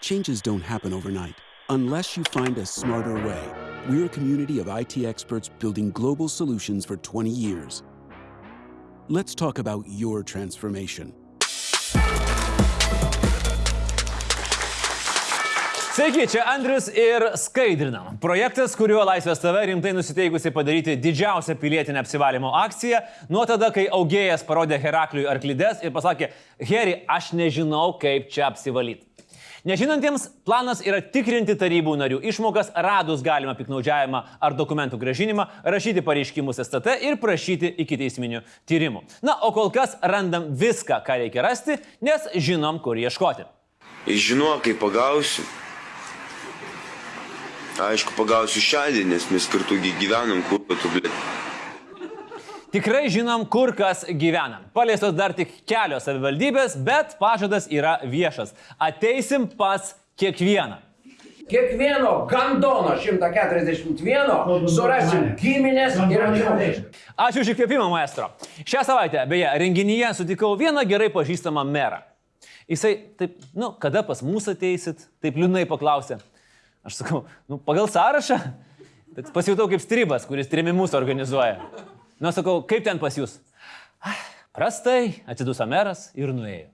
Changes don't happen overnight unless you find a smarter way. We're a community of IT experts building global solutions for 20 years. Let's talk about your transformation. Sveiki, čia Andrius ir Skaidrinam. Projektas, kuriuo Laisvės TV rimtai nusiteikusi padaryti didžiausią pilietinę apsivalymo akciją, nuo tada, kai augėjas parodė Herakliui arklides ir pasakė, Heri, aš nežinau, kaip čia apsivalyti. Nežinantiems, planas yra tikrinti tarybų narių išmokas, radus galimą piknaudžiavimą ar dokumentų gražinimą, rašyti pareiškimus STT ir prašyti iki teisminių tyrimų. Na, o kol kas randam viską, ką reikia rasti, nes žinom, kur ieškoti. Žinau, kai pagausiu. Aišku, pagausiu šiandien, nes mes kartu gyvenam, kur tu, blė. Tikrai žinom, kur kas gyvena. Paliestos dar tik kelios savivaldybės, bet pažadas yra viešas. Ateisim pas kiekvieną. Kiekvieno gandono 141 surasim giminės ir artimuosius. Ačiū už įkvėpimą, maestro. Šią savaitę, beje, renginyje sutikau vieną gerai pažįstamą merą. Jisai taip, nu, kada pas mus ateisit, taip liūnai paklausė. Aš sakau, nu, pagal sąrašą. Bet pasijutau kaip stribas, kuris trimimus organizuoja. Nu, sakau, kaip ten pas jūs? "Ah, Prastai, atsiduso meras ir nuėjo.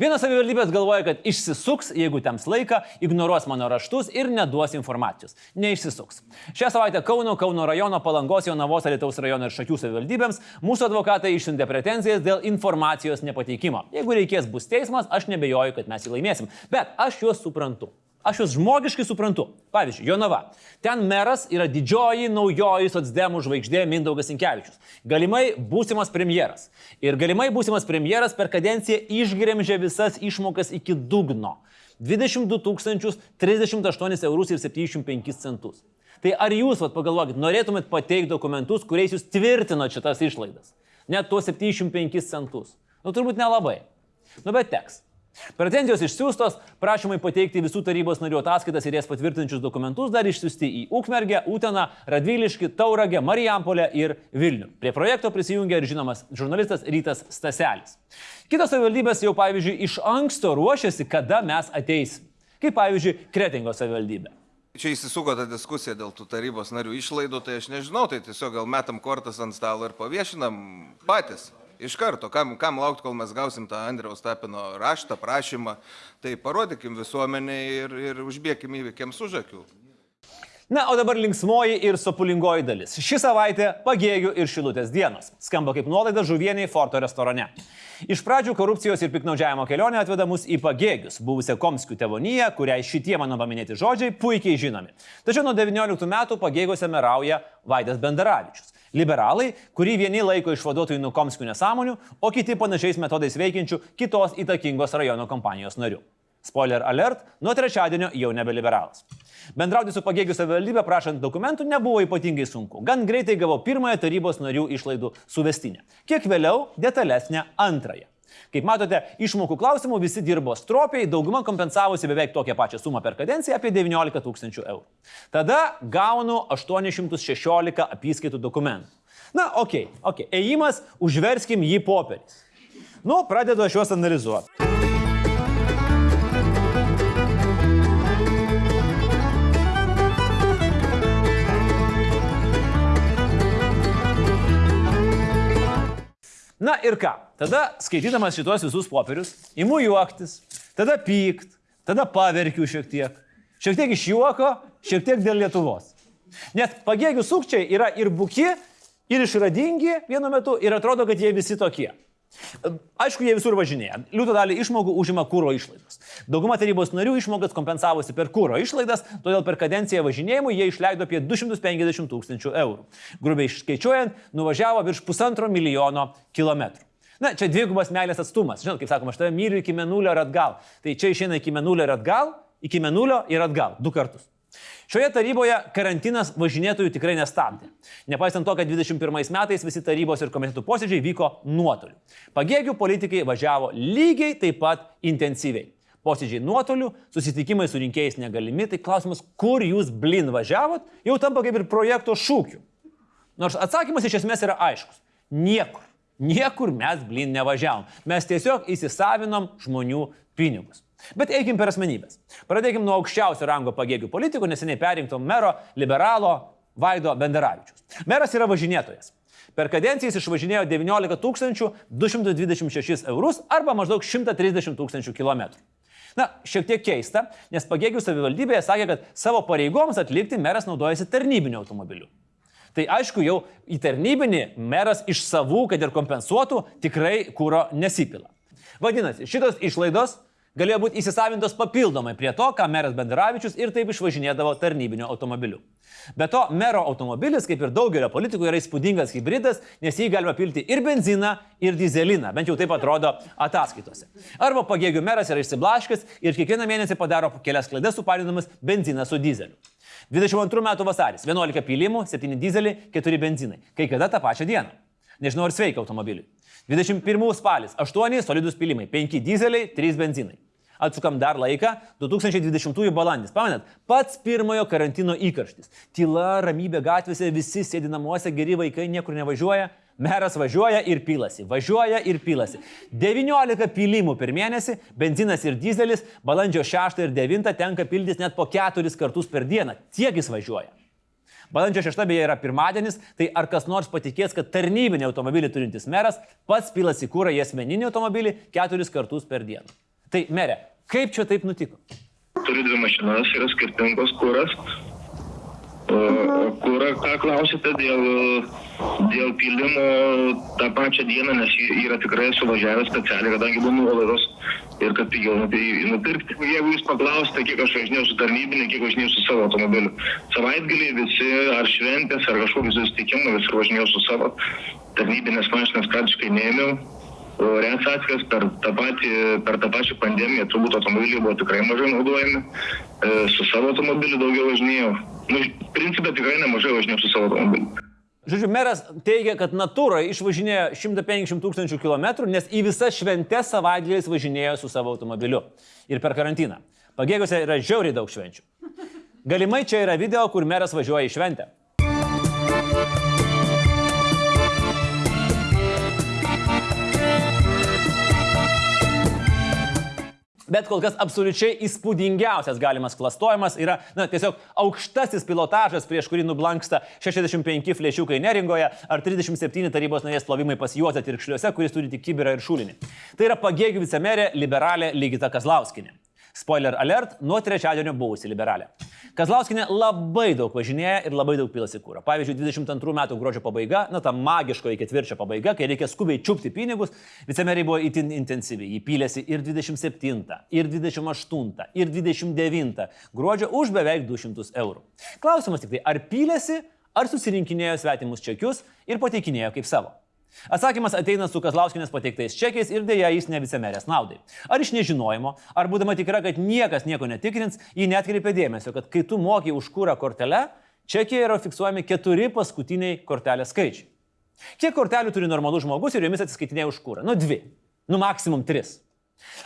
Vienas savivaldybės galvoja, kad išsisuks, jeigu tems laiką, ignoruos mano raštus ir neduos informacijos. Neišsisuks. Šią savaitę Kauno, Kauno rajono, Palangos, Jonavos, Alitaus rajono ir Šakių savivaldybėms mūsų advokatai išsiuntė pretenzijas dėl informacijos nepateikimo. Jeigu reikės bus teismas, aš nebejoju, kad mes jį laimėsim. Bet aš juos suprantu. Aš juos žmogiškai suprantu. Pavyzdžiui, Jonava. Ten meras yra didžioji naujoji socdemų žvaigždė Mindaugas Inkevičius. Galimai būsimas premjeras. Ir galimai būsimas premjeras per kadenciją išgremžė visas išmokas iki dugno. 22 038 eurus ir 75 centus. Tai ar jūs, vat, pagalvokit, norėtumėt pateikti dokumentus, kuriais jūs tvirtinot šitas išlaidas? Net tuos 75 centus. Nu, turbūt nelabai. Nu, bet teks. Pretenzijos išsiųstos, prašymai pateikti visų tarybos narių ataskaitas ir jas patvirtinčius dokumentus dar išsiųsti į Ukmergę, Uteną, Radviliškį, Tauragę, Marijampolę ir Vilnių. Prie projekto prisijungė ir žinomas žurnalistas Rytas Staselis. Kitos savivaldybės jau, pavyzdžiui, iš anksto ruošiasi, kada mes ateisim. Kaip, pavyzdžiui, Kretingos savivaldybė. Čia įsisuko ta diskusija dėl tų tarybos narių išlaidų, tai aš nežinau, tai tiesiog gal metam kortas ant stalo ir paviešinam patys. Iš karto, kam, kam laukti, kol mes gausim tą Andriaus Tapino raštą, prašymą, tai parodykim visuomeniai ir, ir užbėkim įvykiams už akių. Na, o dabar linksmoji ir sopulingoji dalis. Ši savaitė pagėgių ir šilutės dienos. Skamba kaip nuolaida žuvieniai Forto restorane. Iš pradžių korupcijos ir piknaudžiavimo kelionė atveda mus į pagėgius, buvusią Komskių tevoniją, kuriai šitie mano paminėti žodžiai puikiai žinomi. Tačiau nuo 19 metų pagėgiuose merauja Vaidas Bendaravičius. Liberalai, kurį vieni laiko išvaduotojų nuo Komskių nesąmonių, o kiti panašiais metodais veikiančių kitos įtakingos rajono kompanijos narių. Spoiler alert, nuo trečiadienio jau nebe liberalas. Bendrauti su pagėgių savivaldybė prašant dokumentų nebuvo ypatingai sunku. Gan greitai gavau pirmąją tarybos narių išlaidų suvestinę. Kiek vėliau detalesnę antrąją. Kaip matote, išmokų klausimų visi dirbo stropiai, dauguma kompensavusi beveik tokią pačią sumą per kadenciją apie 19 tūkstančių eurų. Tada gaunu 816 apyskaitų dokumentų. Na, okei, okay, okei, okay. ėjimas, užverskim jį popieriais. Nu, pradedu aš juos analizuoti. Na ir ką? Tada skaitydamas šitos visus popierius, imu juoktis, tada pykt, tada paverkiu šiek tiek. Šiek tiek iš juoko, šiek tiek dėl Lietuvos. Nes pagėgių sukčiai yra ir buki, ir išradingi vienu metu ir atrodo, kad jie visi tokie. Aišku, jie visur važinėja. Liūto dalį išmokų užima kūro išlaidos. Dauguma tarybos narių išmokas kompensavosi per kūro išlaidas, todėl per kadenciją važinėjimų jie išleido apie 250 tūkstančių eurų. Grubiai išskaičiuojant, nuvažiavo virš pusantro milijono kilometrų. Na, čia dvigubas meilės atstumas. Žinot, kaip sakoma, aš tave myliu iki menulio ir atgal. Tai čia išeina iki menulio ir atgal, iki menulio ir atgal. Du kartus. Šioje taryboje karantinas važinėtojų tikrai nestabdė. Nepaisant to, kad 21 metais visi tarybos ir komitetų posėdžiai vyko nuotoliu. Pagėgių politikai važiavo lygiai taip pat intensyviai. Posėdžiai nuotoliu, susitikimai su rinkėjais negalimi, tai klausimas, kur jūs blin važiavot, jau tampa kaip ir projekto šūkiu. Nors atsakymas iš esmės yra aiškus. Niekur. Niekur mes blin nevažiavom. Mes tiesiog įsisavinom žmonių pinigus. Bet eikim per asmenybės. Pradėkim nuo aukščiausio rango pagėgių politikų, neseniai perinkto mero liberalo Vaido Benderavičius. Meras yra važinėtojas. Per kadenciją jis išvažinėjo 19 226 eurus arba maždaug 130 tūkstančių kilometrų. Na, šiek tiek keista, nes pagėgių savivaldybėje sakė, kad savo pareigoms atlikti meras naudojasi tarnybiniu automobiliu. Tai aišku, jau į tarnybinį meras iš savų, kad ir kompensuotų, tikrai kūro nesipila. Vadinasi, šitos išlaidos galėjo būti įsisavintos papildomai prie to, ką meras Benderavičius ir taip išvažinėdavo tarnybiniu automobiliu. Be to, mero automobilis, kaip ir daugelio politikų, yra įspūdingas hybridas, nes jį galima pilti ir benziną, ir dizeliną, bent jau taip atrodo ataskaitose. Arba pagėgių meras yra išsiblaškęs ir kiekvieną mėnesį padaro kelias klaidas suparinamas benziną su dizeliu. 22 metų vasaris - 11 pylimų, 7 dizeliai, 4 benzinai. Kai kada tą pačią dieną. Nežinau, ar sveika automobiliui. 21 spalis - 8 solidus pylimai, 5 dizeliai, 3 benzinai. Atsukam dar laiką, 2020 balandis. Pamenat, pats pirmojo karantino įkarštis. Tyla, ramybė gatvėse, visi sėdi namuose, geri vaikai niekur nevažiuoja. Meras važiuoja ir pilasi, važiuoja ir pilasi. 19 pylimų per mėnesį, benzinas ir dizelis, balandžio 6 ir 9 tenka pildytis net po 4 kartus per dieną. Tiek jis važiuoja. Balandžio 6 beje yra pirmadienis, tai ar kas nors patikės, kad tarnybinį automobilį turintis meras pats pilasi kūrą į asmeninį automobilį 4 kartus per dieną. Tai merė, kaip čia taip nutiko? Turiu dvi mašinas, yra skirtingos kuras. Kurą, ką klausite dėl, dėl pilimo tą pačią dieną, nes yra tikrai suvažiavęs specialiai, kadangi buvo nuolaidos ir kad pigiau nupi- nupirkti. Jeigu jūs paklausite, kiek aš važinėjau su tarnybinė, kiek važinėjau su savo automobiliu. Savaitgalį visi, ar šventės, ar kažkokie susitikimai, visi važinėjau su savo tarnybinės mašinas praktiškai neėmiau. O Rets atskiras per tą, patį, per tą pačią pandemiją turbūt automobiliai buvo tikrai mažai naudojami. E, Su savo automobiliu daugiau važinėjau. Nu, principė tikrai nemažai važinėjau su savo automobiliu. Žodžiu, meras teigia, kad natūra išvažinėjo 150 tūkstančių kilometrų, nes į visas šventes savaitgaliais važinėjo su savo automobiliu. Ir per karantiną. Pagėgiuose yra žiauriai daug švenčių. Galimai čia yra video, kur meras važiuoja į šventę. Bet kol kas absoliučiai įspūdingiausias galimas klastojimas yra, na, tiesiog aukštasis pilotažas, prieš kurį nublanksta 65 flešiukai neringoje ar 37 tarybos narės plovimai pas juozą tirkšliuose, kuris turi tik kibirą ir šulinį. Tai yra pagėgių vicemerė liberalė Ligita Kazlauskinė. Spoiler alert, nuo trečiadienio buvusi liberalė. Kazlauskinė labai daug važinėja ir labai daug pilasi kūro. Pavyzdžiui, 22 metų gruodžio pabaiga, na ta magiškoji ketvirčio pabaiga, kai reikia skubiai čiupti pinigus, vicemeriai buvo itin intensyvi. Jį pylėsi ir 27, ir 28, ir 29 gruodžio už beveik 200 eurų. Klausimas tik tai, ar pylėsi, ar susirinkinėjo svetimus čekius ir pateikinėjo kaip savo. Atsakymas ateina su Kazlauskinės pateiktais čekiais ir dėja jis ne vicemerės naudai. Ar iš nežinojimo, ar būdama tikra, kad niekas nieko netikrins, ji netkreipė dėmesio, kad kai tu moki už kūrą kortelę, čekiai yra fiksuojami keturi paskutiniai kortelės skaičiai. Kiek kortelių turi normalus žmogus ir jomis atsiskaitinėja už kūrą? Nu dvi. Nu maksimum tris.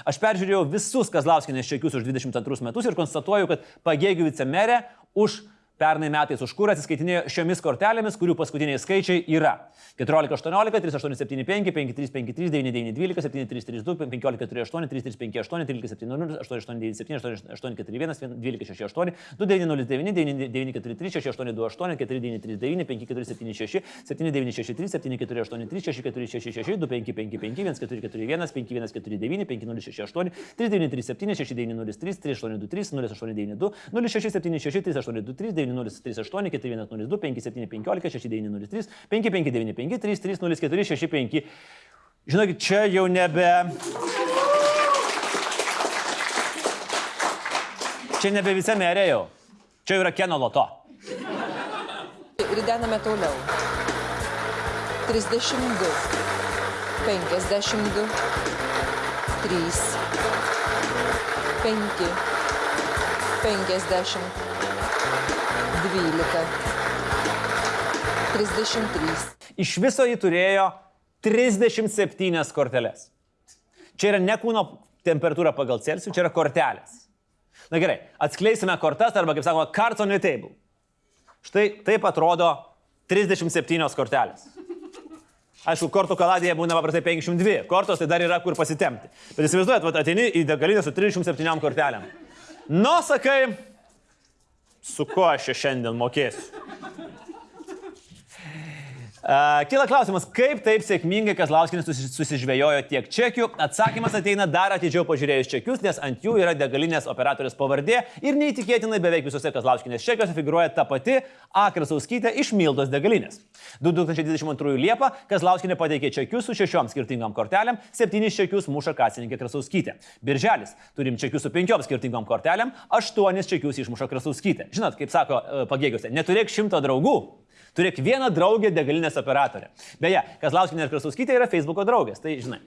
Aš peržiūrėjau visus Kazlauskinės čekius už 22 metus ir konstatuoju, kad pagėgių vicemerė už pernai metais už kurą atsiskaitinėjo šiomis kortelėmis, kurių paskutiniai skaičiai yra 1418, 3875, 5353, 9912, 7332, 1548, 3358, 1370, 8897, 8841, 1268, 2909, 9943, 6828, 4939, 5476, 7963, 7483, 6466, 2555, 1441, 5149, 5068, 3937, 6903, 3823, 0892, 0676, 3823, 9038, 4102, 5715, 6903, 5595, 3304, 65. Žinokit, čia jau nebe... Čia nebe vicemerė jau. Čia jau yra Keno loto. Ridename toliau. 32. 52. 3. 5. 50. 12. 33. Iš viso jį turėjo 37 korteles. Čia yra ne kūno temperatūra pagal Celsijų, čia yra kortelės. Na gerai, atskleisime kortas arba, kaip sakoma, cards on the table. Štai taip atrodo 37 kortelės. Aišku, kortų kaladėje būna paprastai 52, kortos tai dar yra kur pasitemti. Bet įsivaizduojat, ateini į degalinę su 307 kortelėm. Nu, sakai, su kuo aš čia šiandien mokėsiu? Kila klausimas, kaip taip sėkmingai Kazlauskinis susi- susižvėjojo tiek čekių? Atsakymas ateina dar atidžiau pažiūrėjus čekius, nes ant jų yra degalinės operatorius pavardė ir neįtikėtinai beveik visose Kazlauskinės čekiuose figuruoja ta pati A. Krasauskytė iš Mildos degalinės. 2022 Liepą Kazlauskinė pateikė čekius su šešiom skirtingom kortelėm, septynis čekius muša kasininkė Krasauskytė. Birželis turim čekius su penkiom skirtingom kortelėm, aštuonis čekius išmuša Krasauskytė. Žinot, kaip sako e, pagėgiuose, neturėk šimto draugų, Turėk vieną draugę degalinės operatorę. Beje, Kazlauskinė ir Krasovskytė yra Facebook'o draugės, tai žinai.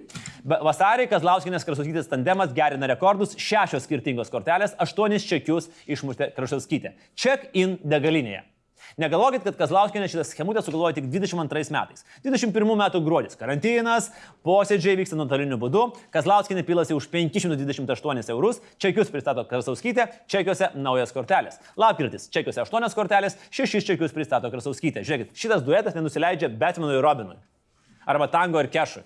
Vasarį Kazlauskinės Krasovskytės tandemas gerina rekordus, šešios skirtingos kortelės, aštuonis čekius išmuštė Krasovskytė. Check-in degalinėje. Negalvokit, kad Kazlauskinė šitą schemutę sugalvojo tik 22 metais. 21 metų gruodis. Karantinas, posėdžiai vyksta nuotoliniu būdu. Kazlauskinė pilasi už 528 eurus, čekius pristato Krasovskytė, čekiuose naujas kortelės. Lapkritis, čekiuose 8 kortelės, 6 čekius pristato Krasovskytė. Žiūrėkit, šitas duetas nenusileidžia Batmanui Robinui. Arba tango ir kešui.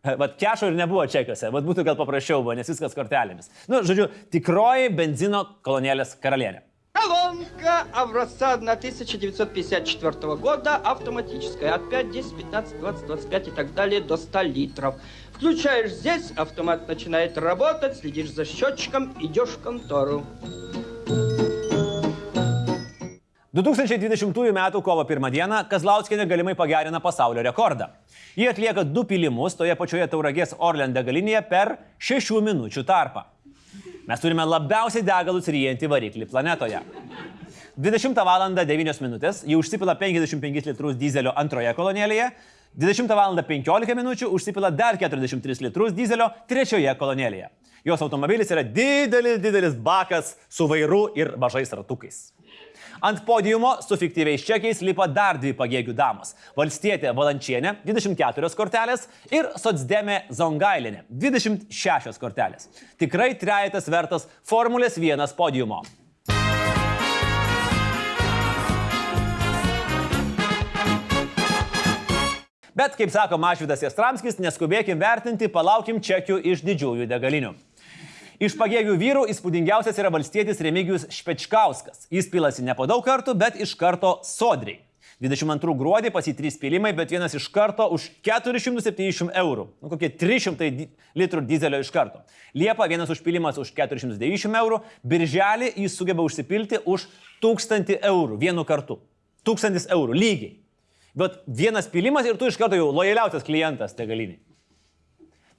Vat kešo ir nebuvo čekiuose, vat būtų gal paprasčiau buvo, nes viskas kortelėmis. Nu, žodžiu, tikroji benzino kolonėlės karalienė. Колонка образца 1954 года, автоматическая, от 5, 10, 15, 20, 25 и так далее до 100 литров. Включаешь здесь, автомат начинает работать, следишь за счетчиком, идешь в контору. 2020 m. kovo 1 d. Kazlauskinė galimai pagerina pasaulio rekordą. Jie atlieka du pilimus toje pačioje Tauragės Orlen degalinėje per 6 minučių tarpą. Mes turime labiausiai degalus ryjantį variklį planetoje. 20 val. 9 min. ji užsipila 55 litrus dizelio antroje kolonėlėje, 20 val. 15 min. užsipila dar 43 litrus dizelio trečioje kolonėlėje. Jos automobilis yra didelis, didelis bakas su vairu ir mažais ratukais. Ant podiumo su fiktyviais čekiais lipa dar dvi pagėgių damos - Valstietė Valančienė 24 kortelės ir Sotsdemė Zongailinė 26 kortelės. Tikrai trejetas vertas Formulės 1 podiumo. Bet, kaip sako Mašvidas Jastramskis, neskubėkim vertinti, palaukim čekių iš didžiųjų degalinių. Iš pagėgių vyrų įspūdingiausias yra valstietis Remigijus Špečkauskas. Jis pilasi ne po daug kartų, bet iš karto sodriai. 22 gruodį pas jį 3 pilimai, bet vienas iš karto už 470 eurų. Nu, kokie 300 di- litrų dizelio iš karto. Liepa vienas užpilimas už 490 eurų, birželį jis sugeba užsipilti už 1000 eurų vienu kartu. 1000 eurų lygiai. Bet vienas pilimas ir tu iš karto jau lojaliausias klientas te galiniai.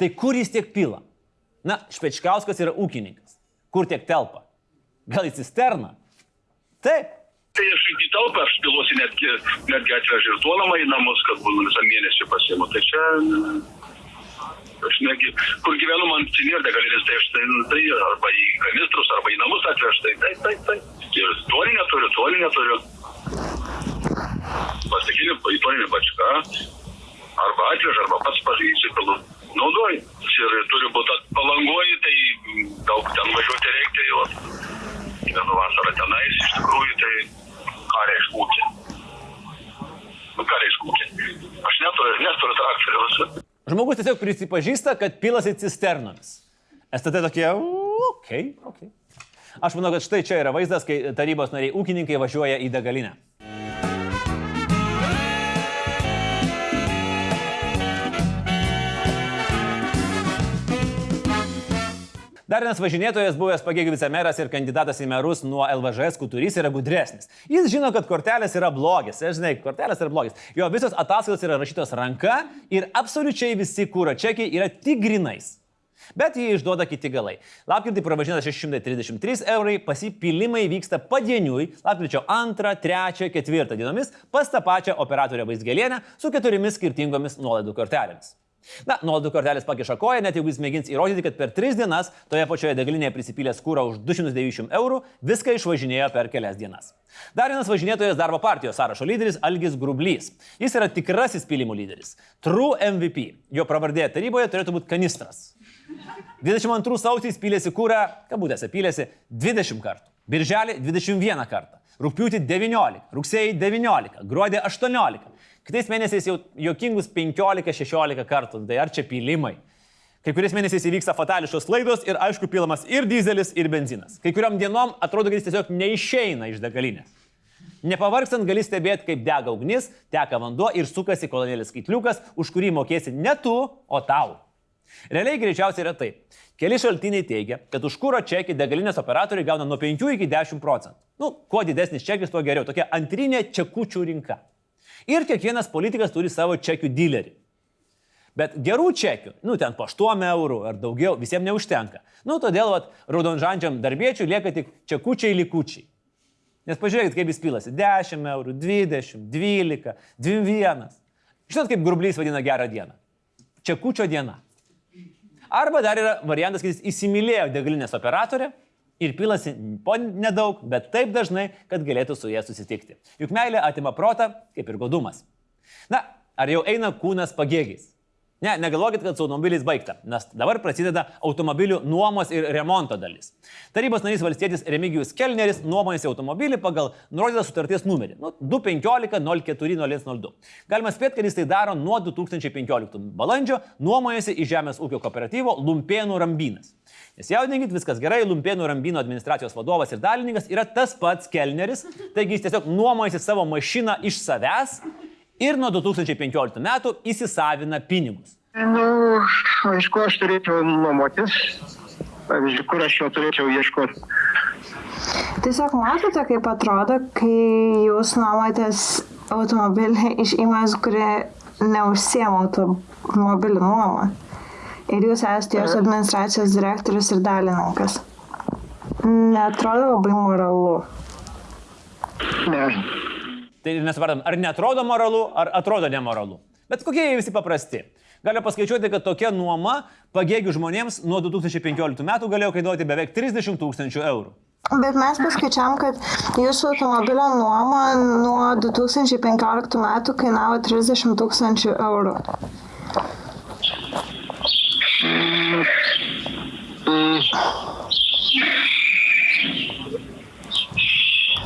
Tai kur jis tiek pila? Na, Špečkauskas yra ūkininkas. Kur tiek telpa? Gal į cisterną? Taip. Tai aš į talpą aš piluosi netgi, netgi atvežu ir duonamą į namus, kad būtų visą mėnesį pasiimu. Tai čia, aš netgi, kur gyvenu man cinir degalinės, tai aš tai, tai arba į kanistrus, arba į namus atvežu. Tai taip, taip. Ir tuolinę turiu, tuolinę turiu. Plastikinį, tuolinį bačką. Arba atvežu, arba pats įsipilu. Naudoju. Ir turi būti palangoji, tai daug ten važiuoti reikia jau. Gyvenu vasarą tenais, iš tikrųjų, tai ką reiškia ūkį? Nu, ką reiškia ūkį? Aš neturiu, neturiu traktoriaus. Žmogus tiesiog prisipažįsta, kad pilasi cisternomis. STT tokie, okei, okay, okei. Okay. Aš manau, kad štai čia yra vaizdas, kai tarybos nariai ūkininkai važiuoja į degalinę. Dar vienas važinėtojas, buvęs pagėgių vicemeras ir kandidatas į merus nuo LVŽS kuturys yra gudresnis. Jis žino, kad kortelės yra blogis. Aš žinai, kortelės yra blogis. Jo visos ataskaitos yra rašytos ranka ir absoliučiai visi kūro čekiai yra tik grinais. Bet jį išduoda kiti galai. Lapkritį pravažinta 633 eurai, pasipilimai vyksta padieniui, lapkričio 2, 3, 4 dienomis pas tą pačią operatorę Vaisgelienę su keturiomis skirtingomis nuolaidų kortelėmis. Na, nuolaidų kortelės pakiša koją, net jeigu jis mėgins įrodyti, kad per 3 dienas toje pačioje degalinėje prisipylęs kūrą už 290 eurų, viską išvažinėjo per kelias dienas. Dar vienas važinėtojas darbo partijos sąrašo lyderis Algis Grublys. Jis yra tikrasis pylimų lyderis. True MVP. Jo pravardė taryboje turėtų būti kanistras. 22 sausį jis pylėsi kūrą, kabutėse pylėsi 20 kartų. Birželį 21 kartą. Rūpiutį 19, rugsėjai 19, gruodį 18. Kitais mėnesiais jau jokingus 15-16 kartų, tai ar čia pylimai. Kai kuriais mėnesiais įvyksta fatališkos klaidos ir aišku pilamas ir dizelis, ir benzinas. Kai kuriam dienom atrodo, kad jis tiesiog neišeina iš degalinės. Nepavargstant gali stebėti, kaip dega ugnis, teka vanduo ir sukasi kolonėlis skaitliukas, už kurį mokėsi ne tu, o tau. Realiai greičiausiai yra taip. Keli šaltiniai teigia, kad už kūro čekį degalinės operatoriai gauna nuo 5 iki 10 procentų. Nu, kuo didesnis čekis, tuo geriau. Tokia antrinė čekučių rinka. Ir kiekvienas politikas turi savo čekių dilerį. Bet gerų čekių, nu ten po 8 eurų ar daugiau, visiems neužtenka. Nu, todėl, vat, raudonžandžiam darbiečiui lieka tik čekučiai likučiai. Nes pažiūrėkit, kaip jis pilasi. 10 eurų, 20, 12, 21. Žinot, kaip grublys vadina gerą dieną? Čekučio diena. Arba dar yra variantas, kad jis įsimylėjo degalinės operatorę ir pilasi po nedaug, bet taip dažnai, kad galėtų su jie susitikti. Juk meilė atima protą, kaip ir godumas. Na, ar jau eina kūnas pagėgiais? Ne, negalvokit, kad su automobiliais baigta, nes dabar prasideda automobilių nuomos ir remonto dalis. Tarybos narys valstietis Remigijus Kelneris nuomojasi automobilį pagal nurodytą sutarties numerį nu, 215-04-0102. Galima spėti, kad jis tai daro nuo 2015 balandžio, nuomojasi į Žemės ūkio kooperatyvo Lumpėnų Rambynas. Nesijaudinkit, viskas gerai, Lumpėnų Rambino administracijos vadovas ir dalininkas yra tas pats Kelneris, taigi jis tiesiog nuomojasi savo mašiną iš savęs ir nuo 2015 metų įsisavina pinigus. Nu, aišku, aš turėčiau nuomotis. Pavyzdžiui, kur aš jo turėčiau ieškoti. Tiesiog matote, kaip atrodo, kai jūs nuomotės automobilį iš įmonės, kuri neužsiema automobilių nuomą. Ir jūs esate jos administracijos direktorius ir dalininkas. Netrodo labai moralu. Ne. Tai nesuprantam, ar netrodo moralu, ar atrodo nemoralu. Bet kokie jie visi paprasti. Galime paskaičiuoti, kad tokia nuoma pagėgių žmonėms nuo 2015 metų galėjo kainuoti beveik 30 tūkstančių eurų. Bet mes paskaičiavam, kad jūsų automobilio nuoma nuo 2015 metų kainavo 30 tūkstančių eurų.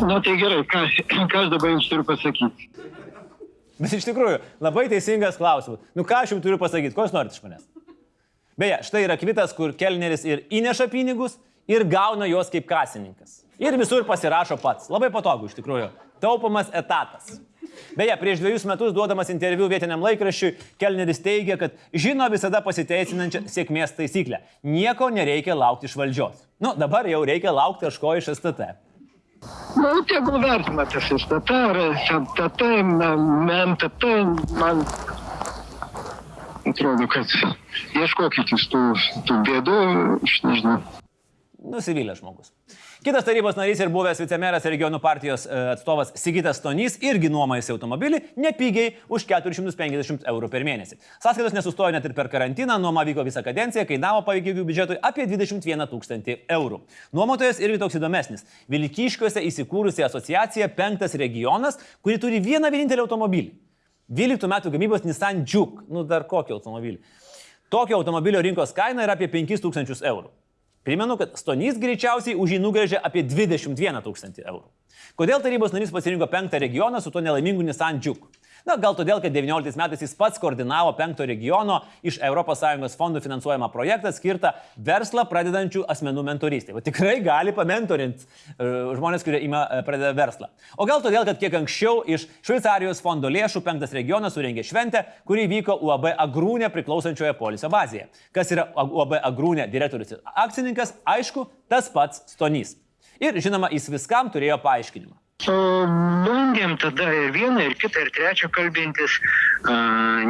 Na tai gerai, ką, ką aš dabar jums turiu pasakyti? Bet iš tikrųjų, labai teisingas klausimas. Nu ką aš jums turiu pasakyti, ko jūs norite iš manęs? Beje, štai yra kvitas, kur kelneris ir įneša pinigus, ir gauna juos kaip kasininkas. Ir visur pasirašo pats. Labai patogu iš tikrųjų. Taupomas etatas. Beje, prieš dviejus metus duodamas interviu vietiniam laikraščiui, Kelneris teigia, kad žino visada pasiteisinančią sėkmės taisyklę. Nieko nereikia laukti iš valdžios. Nu, dabar jau reikia laukti kažko iš STT. Nu, tegul vertina tas STT ar STT, MNTT, man atrodo, kad ieškokit jūs tų, tų bėdų, aš nežinau. Nusivylė žmogus. Kitas tarybos narys ir buvęs vicemeras regionų partijos e, atstovas Sigitas Stonys irgi nuomojasi automobilį nepigiai už 450 eurų per mėnesį. Sąskaitos nesustojo net ir per karantiną, nuoma vyko visą kadenciją, kainavo paveikiai biudžetui apie 21 tūkstantį eurų. Nuomotojas irgi toks įdomesnis. Vilkyškiuose įsikūrusi asociacija Penktas regionas, kuri turi vieną vienintelį automobilį. 12 metų gamybos Nissan Juke, nu dar kokį automobilį. Tokio automobilio rinkos kaina yra apie 5000 eurų. Primenu, kad Stonys greičiausiai už jį nugrėžė apie 21 tūkstantį eurų. Kodėl tarybos narys pasirinko penktą regioną su tuo nelaimingu Nissan Juke? Na, gal todėl, kad 19 metais jis pats koordinavo penkto regiono iš ES fondų finansuojamą projektą skirtą verslą pradedančių asmenų mentorystė. O tikrai gali pamentorinti uh, žmonės, kurie ima uh, pradeda verslą. O gal todėl, kad kiek anksčiau iš Šveicarijos fondo lėšų penktas regionas surengė šventę, kuri vyko UAB Agrūnė priklausančioje polisio bazėje. Kas yra UAB Agrūnė direktorius ir akcininkas, aišku, tas pats Stonys. Ir žinoma, jis viskam turėjo paaiškinimą. Bandėm tada ir vieną, ir kitą, ir trečią kalbintis.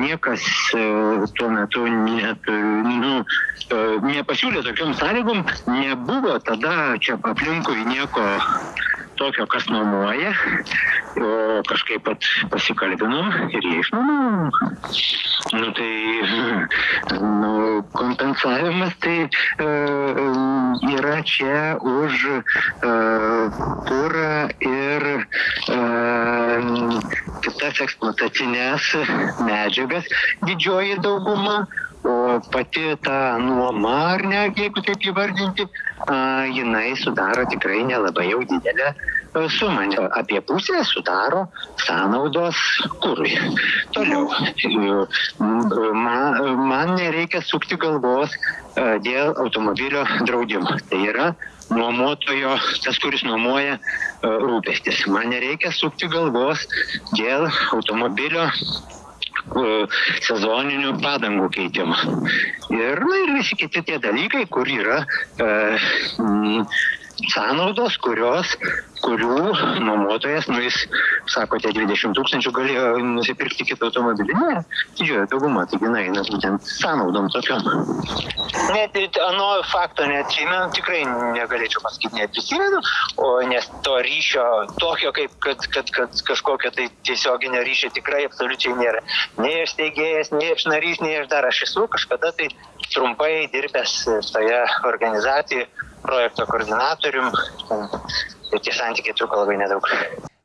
Niekas tuo metu net, nu, nepasiūlė tokiom sąlygom, nebuvo tada čia aplinkui nieko tokio, kas nuomoja, o kažkaip pat pasikalbinom ir jie išnuomavo. Nu tai nu, kompensavimas tai e, yra čia už e, kurą ir e, kitas eksploatacinės medžiagas didžioji dauguma, o pati ta nuoma, ar ne, jeigu taip įvardinti, jinai sudaro tikrai nelabai jau didelę a, sumą. Apie pusę sudaro sąnaudos kūrui. Toliau. Man, man nereikia sukti galvos a, dėl automobilio draudimo. Tai yra nuomotojo, tas, kuris nuomoja rūpestis. Man nereikia sukti galvos dėl automobilio sezoninių padangų keitimo. Ir, na, ir visi kiti tie dalykai, kur yra e, m, sąnaudos, kurios, kurių nuomotojas, nu jis, sakote, 20 tūkstančių galėjo nusipirkti kitą automobilį. Ne, didžioji dauguma, taigi na, eina būtent sąnaudom tokiam. Net ano fakto neatsimenu, tikrai negalėčiau pasakyti, neprisimenu, o nes to ryšio tokio, kaip kad, kad, kad kažkokio tai tiesioginio ryšio tikrai absoliučiai nėra. Nei aš steigėjas, nei aš narys, nei aš dar aš esu kažkada tai trumpai dirbęs toje organizacijoje projekto koordinatorium, bet tie santykiai truko labai nedaug.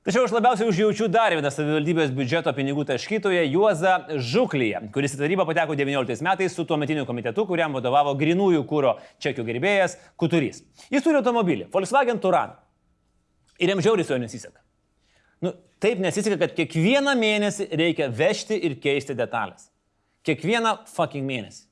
Tačiau aš labiausiai užjaučiu dar vieną savivaldybės biudžeto pinigų taškytoją Juozą Žuklyje, kuris į tarybą pateko 19 metais su tuometiniu komitetu, kuriam vadovavo grinųjų kūro čekių gerbėjas Kuturys. Jis turi automobilį Volkswagen Turan. Ir jam žiauriai su juo nesiseka. Nu, taip nesiseka, kad kiekvieną mėnesį reikia vežti ir keisti detalės. Kiekvieną fucking mėnesį.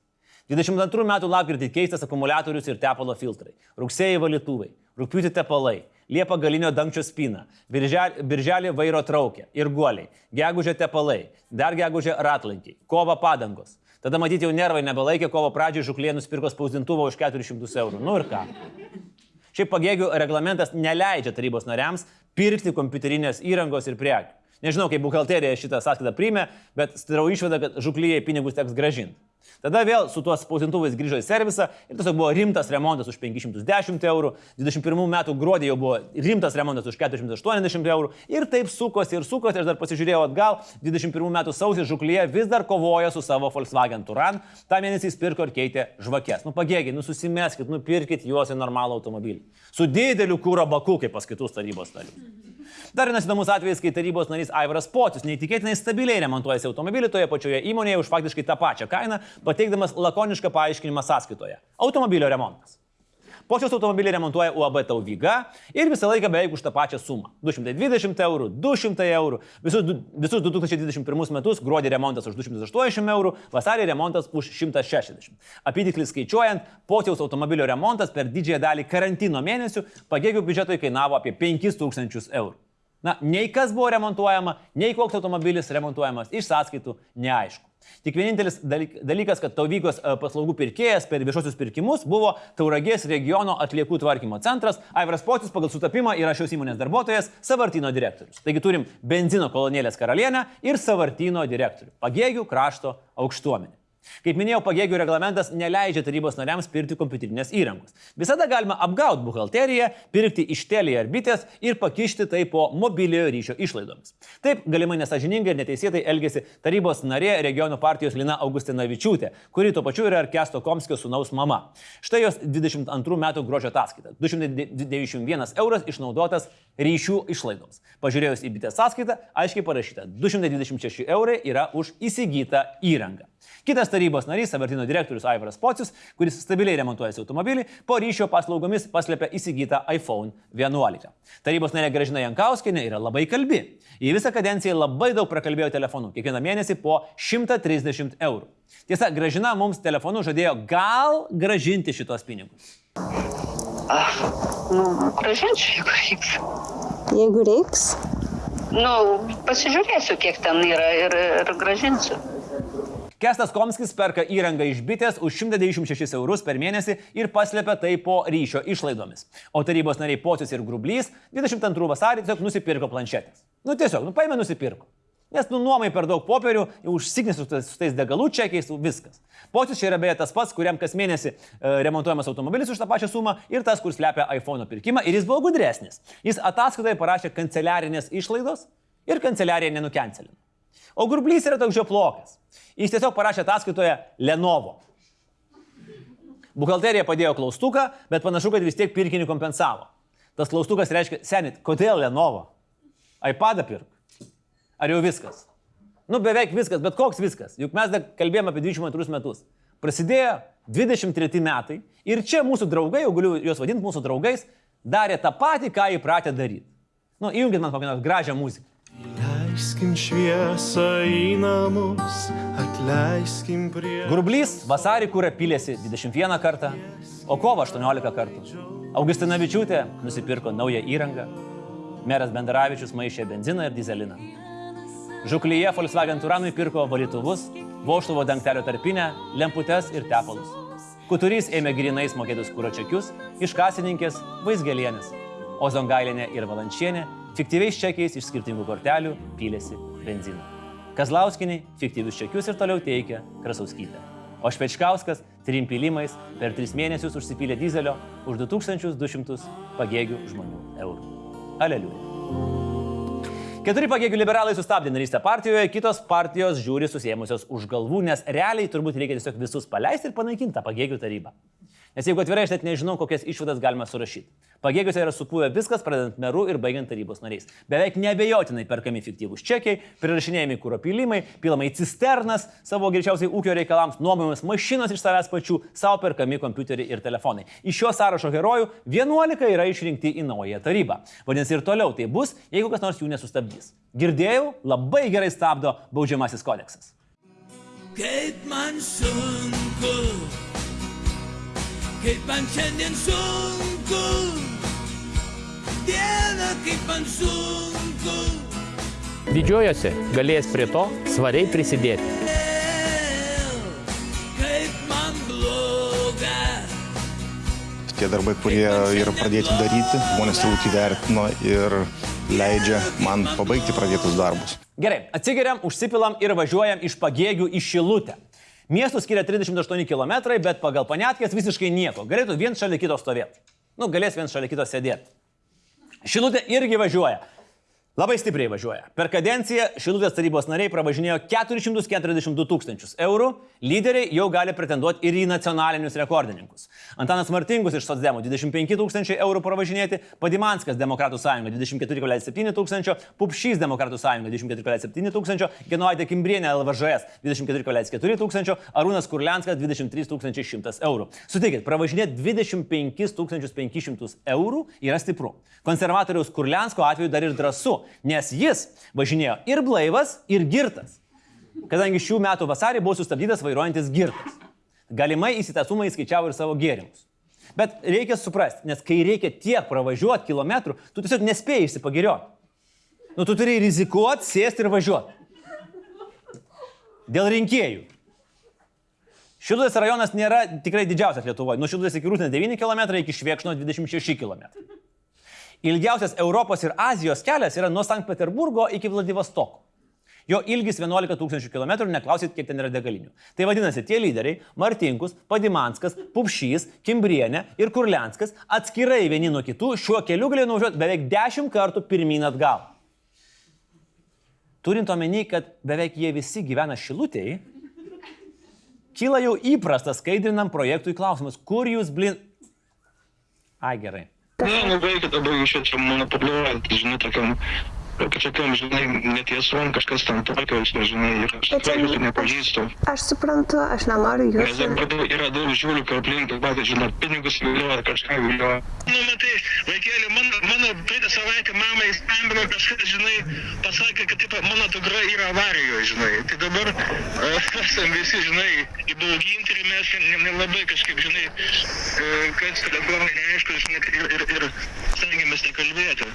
22 metų lapkritį keistas akumuliatorius ir tepalo filtrai. Rugsėjai valytuvai, rūpiuti tepalai, liepa galinio dangčio spina, birželį, birželį vairo traukė ir guoliai, gegužė tepalai, dar gegužė ratlankiai, kova padangos. Tada matyti jau nervai nebelaikė, kovo pradžioje žuklė nusipirko spausdintuvą už 400 eurų. Nu ir ką? Šiaip pagėgių reglamentas neleidžia tarybos nariams pirkti kompiuterinės įrangos ir prekių. Nežinau, kaip buhalterija šitą sąskaitą priimė, bet darau išvadą, kad žuklyje pinigus teks gražinti. Tada vėl su tuos spausintuvais grįžo į servisą ir tiesiog buvo rimtas remontas už 510 eurų, 21 metų gruodį jau buvo rimtas remontas už 480 eurų ir taip sukosi ir sukosi, aš dar pasižiūrėjau atgal, 21 metų sausį žuklyje vis dar kovoja su savo Volkswagen Turan, tą mėnesį jis pirko ir keitė žvakės. Nu pagėgiai, nu susimeskit, nupirkit juos į normalų automobilį. Su dideliu kūro baku, kaip pas kitus tarybos narius. Dar vienas įdomus atvejis, kai tarybos narys Aivaras Potis neįtikėtinai stabiliai remontuojasi automobilį toje pačioje įmonėje už faktiškai tą pačią kainą, pateikdamas lakonišką paaiškinimą sąskaitoje - automobilio remontas. Počios automobilį remontuoja UAB Tauvyga ir visą laiką beveik už tą pačią sumą - 220 eurų, 200 eurų, visus, visus 2021 metus gruodį remontas už 280 eurų, vasarį remontas už 160. Apytiklis skaičiuojant, Počiaus automobilio remontas per didžiąją dalį karantino mėnesių pagėgių biudžetui kainavo apie 5000 eurų. Na, nei kas buvo remontuojama, nei koks automobilis remontuojamas iš sąskaitų, neaišku. Tik vienintelis dalykas, kad Tauvykos paslaugų pirkėjas per viešosius pirkimus buvo Tauragės regiono atliekų tvarkymo centras, Aivaras Potis pagal sutapimą yra šios įmonės darbuotojas, Savartino direktorius. Taigi turim benzino kolonėlės karalienę ir Savartino direktorių, pagėgių krašto aukštuomenį. Kaip minėjau, pagėgių reglamentas neleidžia tarybos nariams pirkti kompiuterinės įrangos. Visada galima apgauti buhalteriją, pirkti iš telį ar bitės ir pakišti tai po mobiliojo ryšio išlaidomis. Taip galimai nesažiningai ir neteisėtai elgesi tarybos narė regionų partijos Lina Augustinavičiūtė, kuri tuo pačiu yra Kesto Komskio sunaus mama. Štai jos 22 metų gruodžio ataskaita. 291 euras išnaudotas ryšių išlaidoms. Pažiūrėjus į bitės sąskaitą, aiškiai parašyta, 226 eurai yra už įsigytą įrangą. Kitas tarybos narys, Savartino direktorius Aivaras Pocius, kuris stabiliai remontuojasi automobilį, po ryšio paslaugomis paslėpė įsigytą iPhone 11. Tarybos narė Gražina Jankauskinė yra labai kalbi. Į visą kadenciją labai daug prakalbėjo telefonu, kiekvieną mėnesį po 130 eurų. Tiesa, Gražina mums telefonu žadėjo gal gražinti šitos pinigus. Aš, nu, gražinčiau, jeigu reiks. Jeigu reiks? Nu, pasižiūrėsiu, kiek ten yra ir, ir gražinsiu. Kestas Komskis perka įrangą iš bitės už 196 eurus per mėnesį ir paslėpia tai po ryšio išlaidomis. O tarybos nariai Pocius ir Grublys 22 vasarį tiesiog nusipirko planšetės. Nu tiesiog, nu paėmė nusipirko. Nes nu nuomai per daug popierių, užsiknis su, tais degalų čekiais, viskas. Pocius čia yra beje tas pats, kuriam kas mėnesį e, remontuojamas automobilis už tą pačią sumą ir tas, kur slepia iPhone pirkimą ir jis buvo gudresnis. Jis ataskaitoje parašė kanceliarinės išlaidos ir kanceliarija nenukencelino. O Gurblys yra toks žioplokas. Jis tiesiog parašė ataskaitoje Lenovo. Buhalterija padėjo klaustuką, bet panašu, kad vis tiek pirkinį kompensavo. Tas klaustukas reiškia, senit, kodėl Lenovo? iPadą pirk. Ar jau viskas? Nu, beveik viskas, bet koks viskas. Juk mes dar kalbėjome apie 22 metus. Prasidėjo 23 metai ir čia mūsų draugai, jau galiu juos vadinti mūsų draugais, darė tą patį, ką įpratę daryti. Nu, įjungit man kokią nors gražią muziką. Leiskim šviesą į namus, atleiskim prie... Grublys vasarį kūrė pilėsi 21 kartą, o kovo 18 kartų. Augustinavičiūtė nusipirko naują įrangą. Meras Bendaravičius maišė benziną ir dizeliną. Žuklyje Volkswagen Turanui pirko valytuvus, voštuvo dangtelio tarpinę, lemputes ir tepalus. Kuturys ėmė grinais mokėtus kūro čekius iš kasininkės Vaisgelienės, o Zongailinė ir Valančienė fiktyviais čekiais iš skirtingų kortelių pylėsi benziną. Kazlauskiniai fiktyvius čekius ir toliau teikia Krasauskytė. O Špečkauskas trim pilimais per tris mėnesius užsipylė dizelio už 2200 pagėgių žmonių eurų. Aleliuja. Keturi pagėgių liberalai sustabdė narystę partijoje, kitos partijos žiūri susėmusios už galvų, nes realiai turbūt reikia tiesiog visus paleisti ir panaikinti tą pagėgių tarybą. Nes jeigu atvirai, aš net nežinau, kokias išvadas galima surašyti. Pagėgiuose yra supuvę viskas, pradedant meru ir baigiant tarybos nariais. Beveik nebejotinai perkami fiktyvūs čekiai, prirašinėjami kūro pilimai, pilama į cisternas savo greičiausiai ūkio reikalams, nuomojamas mašinos iš savęs pačių, savo perkami kompiuteriai ir telefonai. Iš šio sąrašo herojų 11 yra išrinkti į naują tarybą. Vadinasi, ir toliau tai bus, jeigu kas nors jų nesustabdys. Girdėjau, labai gerai stabdo baudžiamasis kodeksas. Kaip man sunku, kaip man šiandien sunku, Dieve, kaip man sunku. Didžiuojosi galės prie to svariai prisidėti. Kaip man bloga, Tie darbai, kurie yra pradėti daryti, žmonės turbūt įvertino ir leidžia man pabaigti pradėtus darbus. Gerai, atsigeriam, užsipilam ir važiuojam iš pagėgių į Šilutę. Miestų skiria 38 km, bet pagal panetkės visiškai nieko. Galėtų vien šalia kito stovėti. Nu, galės vien šalia kito sėdėti. Šilutė irgi važiuoja. Labai stipriai važiuoja. Per kadenciją Šilutės tarybos nariai pravažinėjo 442 tūkstančius eurų, lyderiai jau gali pretenduoti ir į nacionalinius rekordininkus. Antanas Martingus iš Sotsdemo 25 tūkstančiai eurų pravažinėti, Padimanskas Demokratų sąjunga 24,7 tūkstančio, Pupšys Demokratų sąjunga 24,7 tūkstančio, Genovaitė Kimbrienė LVŽS 24,4 tūkstančio, Arūnas Kurlianskas 23 100 eurų. Sutikit, pravažinėti 25 500 eurų yra stipru. Konservatoriaus Kurliansko atveju dar ir drąsu, nes jis važinėjo ir blaivas, ir girtas. Kadangi šių metų vasarį buvo sustabdytas vairuojantis girtas. Galimai įsitasumą įskaičiavo ir savo gėrimus. Bet reikia suprasti, nes kai reikia tiek pravažiuoti kilometrų, tu tiesiog nespėjai išsipagirioti. Nu, tu turi rizikuoti, sėsti ir važiuoti. Dėl rinkėjų. Šilutės rajonas nėra tikrai didžiausias Lietuvoje. Nuo Šilutės iki Rūtinės 9 km, iki Švėkšno 26 km. Ilgiausias Europos ir Azijos kelias yra nuo Sankt Peterburgo iki Vladivostoko. Jo ilgis 11 tūkstančių km, neklausit, kiek ten yra degalinių. Tai vadinasi, tie lyderiai - Martinkus, Padimanskas, Pupšys, Kimbrienė ir Kurlianskas - atskirai vieni nuo kitų šiuo keliu galėjo nuvažiuoti beveik 10 kartų pirmyn atgal. Turint omeny, kad beveik jie visi gyvena šilutėjai, kyla jau įprastas skaidrinam projektui klausimas, kur jūs blin... Ai gerai. Ne, nereikia dabar iš čia čia manipuliuojant, žinai, tokiam, kažkokiam, žinai, netiesom, kažkas ten tokio, žinai, ir aš tikrai jūsų nepažįstu. Aš suprantu, aš nenoriu Nes jūsų. dabar daug- yra daug žiūrių, kad aplink, pat, žinai, pinigus vilioja, kažką vilioja. Nu, matai, vaikėlė, mano, mano praeitą savaitę mamai skambino kažkas, žinai, pasakė, kad taip, mano dukra yra avarijoje, žinai. Tai dabar uh, esam visi, žinai, įbauginti ir mes ne- nelabai kažkaip, žinai, uh, kas dabar neaišku, žinai, ir, ir, ir stengiamės nekalbėti.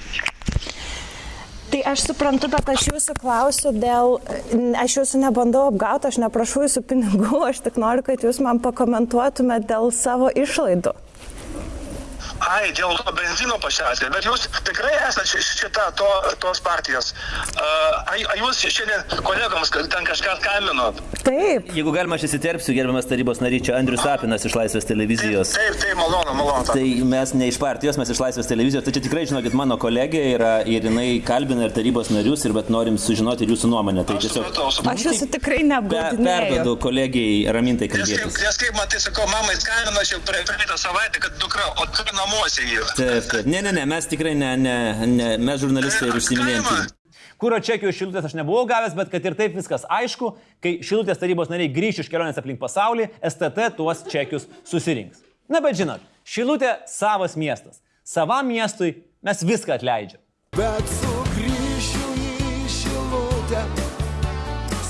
Tai aš suprantu, bet aš jūsų klausiu dėl, aš jūsų nebandau apgauti, aš neprašau jūsų pinigų, aš tik noriu, kad jūs man pakomentuotumėte dėl savo išlaidų. Ai, dėl to benzino pašiausė, bet jūs tikrai esate ši- šita to, tos partijos. Ar jūs šiandien kolegams ten kažką skambinot? Taip. Jeigu galima, aš įsiterpsiu, gerbiamas tarybos narys, čia Andrius Sapinas iš Laisvės televizijos. Taip, taip, malonu, malonu. Tai mes ne iš partijos, mes iš Laisvės televizijos. Tai čia tikrai, žinokit, mano kolegė yra ir jinai kalbina ir tarybos narius, ir bet norim sužinoti ir jūsų nuomonę. Tai tiesiog Aš jūsų tikrai pe- neapgaudinėju. perduodu kolegijai ramintai Nes kaip, nes kaip man tai sakau, mamai skambino aš jau praeitą savaitę, kad dukra, o tu namuose yra. Taip, taip. Ne, ne, ne, mes tikrai ne, ne, ne mes žurnalistai ir užsiminėjom. tyrimų. Kūro čekių iš šilutės aš nebuvau gavęs, bet kad ir taip viskas aišku, kai šilutės tarybos nariai grįš iš kelionės aplink pasaulį, STT tuos čekius susirinks. Na bet žinot, šilutė savas miestas. Savam miestui mes viską atleidžiam. Bet sugrįšiu į šilutę,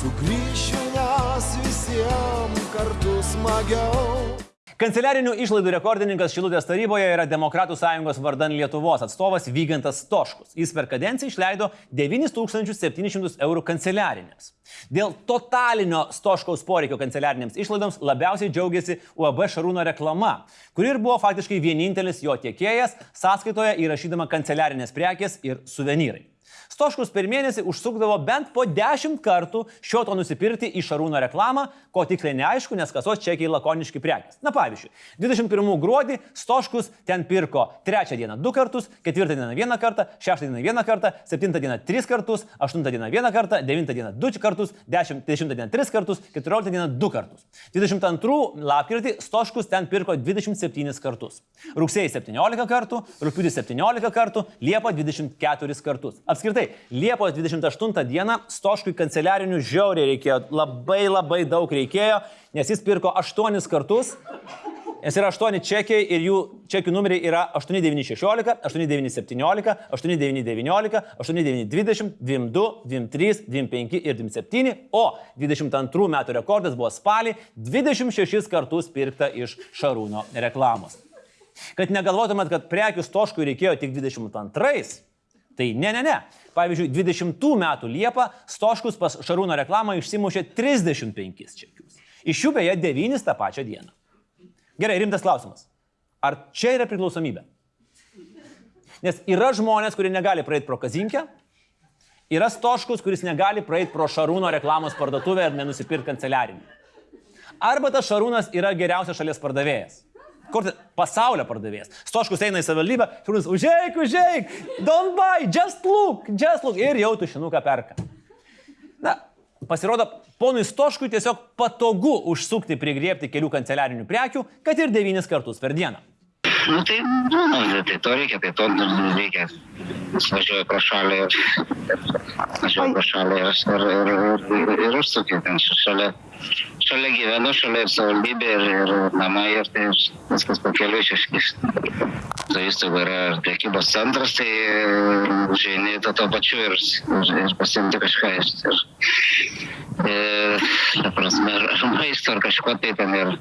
sugrįšiu, nes visiems kartu smagiau. Kanceliarinių išlaidų rekordininkas Šilutės taryboje yra Demokratų sąjungos vardan Lietuvos atstovas Vygantas Stoškus. Jis per kadenciją išleido 9700 eurų kanceliarinėms. Dėl totalinio Stoškaus poreikio kanceliarinėms išlaidoms labiausiai džiaugiasi UAB Šarūno reklama, kuri ir buvo faktiškai vienintelis jo tiekėjas, sąskaitoje įrašydama kanceliarinės prekės ir suvenyrai. Stoškus per mėnesį užsukdavo bent po 10 kartų šio to nusipirkti į Šarūno reklamą, ko tiksliai neaišku, nes kasos čekiai lakoniški prekės. Na pavyzdžiui, 21 gruodį Stoškus ten pirko 3 dieną 2 kartus, 4 dieną 1 kartą, 6 dieną 1 kartą, 7 dieną 3 kartus, 8 dieną 1 kartą, 9 dieną 2 kartus, 10, 10 dieną 3 kartus, 14 dieną 2 kartus. 22 lapkritį Stoškus ten pirko 27 kartus. Rugsėjai 17 kartų, rūpiutį 17 kartų, Liepa 24 kartus. Apskritai, Liepos 28 dieną Stoškui kanceliarinių žiauriai reikėjo, labai labai daug reikėjo, nes jis pirko 8 kartus, nes yra 8 čekiai ir jų čekių numeriai yra 8916, 8917, 8919, 8920, 22, 23, 25 ir 27, o 22 metų rekordas buvo spalį 26 kartus pirkta iš Šarūno reklamos. Kad negalvotumėt, kad prekių stoškui reikėjo tik 22, tai ne, ne, ne. Pavyzdžiui, 20 metų Liepą Stoškus pas Šarūno reklamą išsimušė 35 čekius. Iš jų beje 9 tą pačią dieną. Gerai, rimtas klausimas. Ar čia yra priklausomybė? Nes yra žmonės, kurie negali praeiti pro kazinkę, yra Stoškus, kuris negali praeiti pro Šarūno reklamos parduotuvę ir nenusipirkti kanceliarinį. Arba tas Šarūnas yra geriausias šalies pardavėjas. Kur tai- pasaulio pardavėjas. Stoškus eina į savivaldybę, Šarūnas, užeik, užeik, don't buy, just look, just look ir jau tušinuką perka. Na, pasirodo, ponui Stoškui tiesiog patogu užsukti prigriepti kelių kanceliarinių prekių, kad ir devynis kartus per dieną. Nu tai, nu, tai to reikia, tai to reikia. Jis važiuoja pro šalį ir važiuoja pro šalį ir, ir, ir, ir, ir užsukė ten šalia. Šalia gyvenu, šalia ir savivaldybė, ir, ir namai, ir tai viskas pakeliu šeškis. Tai įstaiga yra ir priekybos centras, tai žaini to, to pačiu ir, ir, ir pasimti kažką. Ir, ir, ir, ta prasme, ar, maisto, ar kažko tai ten ir,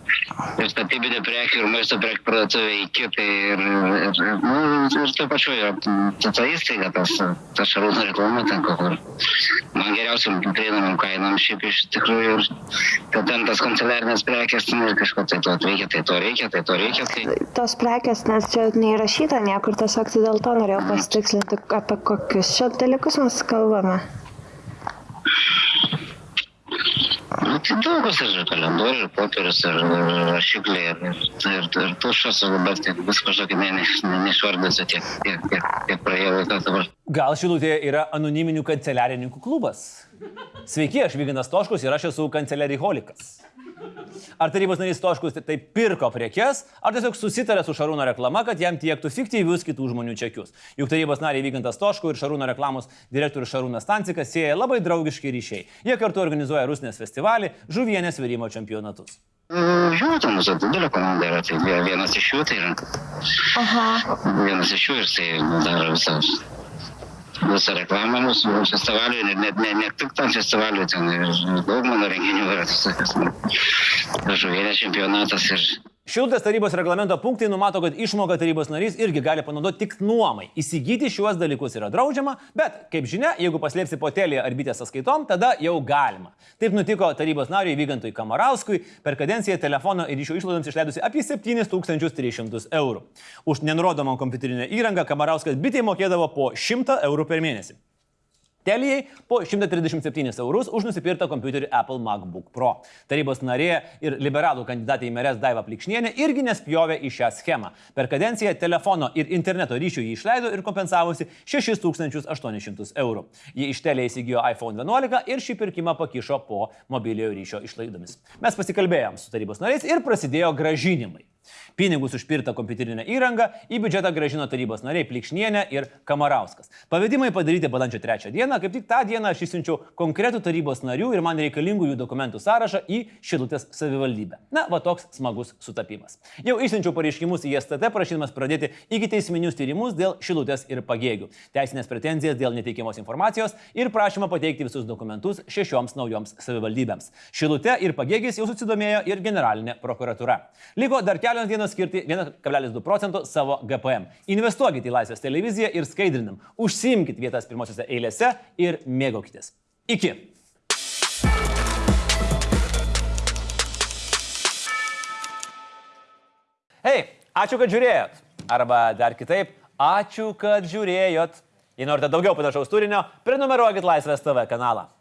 ir statybinių prekių, ir maisto prekių parduotuvė iki, tai ir, ir, nu, ir to pačiu yra ta, ta įstaiga, tas, ta šarūno reklama ten, kur man geriausiam prieinamam kainam šiaip iš tikrųjų ir kad ten tas kanceliarinės prekės, ten ir kažko tai to reikia, tai to reikia, tai to reikia. Tai... Tos prekės, nes čia neįrašyta niekur, tiesiog tai dėl to norėjau pasitikslinti, apie kokius čia dalykus mes kalbame. Tai daugas ir kalendorius, ir popierius, ir rašikliai, ir, ir, ir tušas, dabar tiek visko, žinokit, ne, ne, ne, neišvardinsiu tiek, tiek, tiek, tiek praėjo laikas dabar. Gal Šilutėje yra anoniminių kanceliarininkų klubas? Sveiki, aš Vyginas Toškus ir aš esu kanceliariholikas. Ar tarybos narys Toškus tai pirko prekes, ar tiesiog susitarė su Šarūno reklama, kad jam tiektų fiktyvius kitų žmonių čekius. Juk tarybos nariai Vygantas Toškų ir Šarūno reklamos direktorius Šarūnas Stancikas sieja labai draugiški ryšiai. Jie kartu organizuoja Rusnės festivalį, žuvienės virimo čempionatus. Žinote, mūsų didelė komanda yra, tai vie- vienas iš jų tai yra. Aha. Vienas iš jų ir tai daro visą, visą reklamą mūsų festivaliui, ir net ne, ne tik tam festivaliui, ten ir daug mano renginių yra, tas sakas, žuvienės čempionatas ir Šilutės tarybos reglamento punktai numato, kad išmoką tarybos narys irgi gali panaudoti tik nuomai. Įsigyti šiuos dalykus yra draudžiama, bet, kaip žinia, jeigu paslėpsi potelį ar bitės sąskaitom, tada jau galima. Taip nutiko tarybos nariui Vygantui Kamarauskui per kadenciją telefono ir ryšio išlaidoms išleidusi apie 7300 eurų. Už nenurodomą kompiuterinę įrangą Kamarauskas bitė mokėdavo po 100 eurų per mėnesį. Telijai po 137 eurus už nusipirktą kompiuterį Apple MacBook Pro. Tarybos narė ir liberalų kandidatė į merės Daiva Plikšnienė irgi nespjovė į šią schemą. Per kadenciją telefono ir interneto ryšių jį išleido ir kompensavosi 6800 eurų. Ji iš telė įsigijo iPhone 11 ir šį pirkimą pakišo po mobiliojo ryšio išlaidomis. Mes pasikalbėjom su tarybos nariais ir prasidėjo gražinimai. Pinigus už pirtą kompiuterinę įrangą į biudžetą gražino tarybos nariai Plikšnienė ir Kamarauskas. Pavedimai padaryti balandžio 3 dieną, kaip tik tą dieną aš išsiunčiau konkretų tarybos narių ir man reikalingų jų dokumentų sąrašą į Šilutės savivaldybę. Na, va toks smagus sutapimas. Jau išsiunčiau pareiškimus į STT prašydamas pradėti iki teisminius tyrimus dėl Šilutės ir pagėgių, teisinės pretenzijas dėl neteikiamos informacijos ir prašymą pateikti visus dokumentus šešioms naujoms savivaldybėms. Šilutė ir pagėgis jau susidomėjo ir generalinė prokuratura. Liko dar kelios dienos skirti 1,2 procentų savo GPM. Investuokite į Laisvės televiziją ir skaidrinam. Užsimkite vietas pirmosiose eilėse ir mėgaukitės. Iki. Hei, ačiū, kad žiūrėjot. Arba dar kitaip, ačiū, kad žiūrėjot. Jei norite daugiau panašaus turinio, prenumeruokit Laisvės TV kanalą.